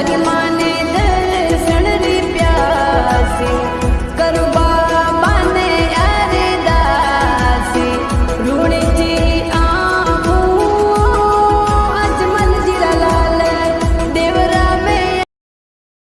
अभिमाने दर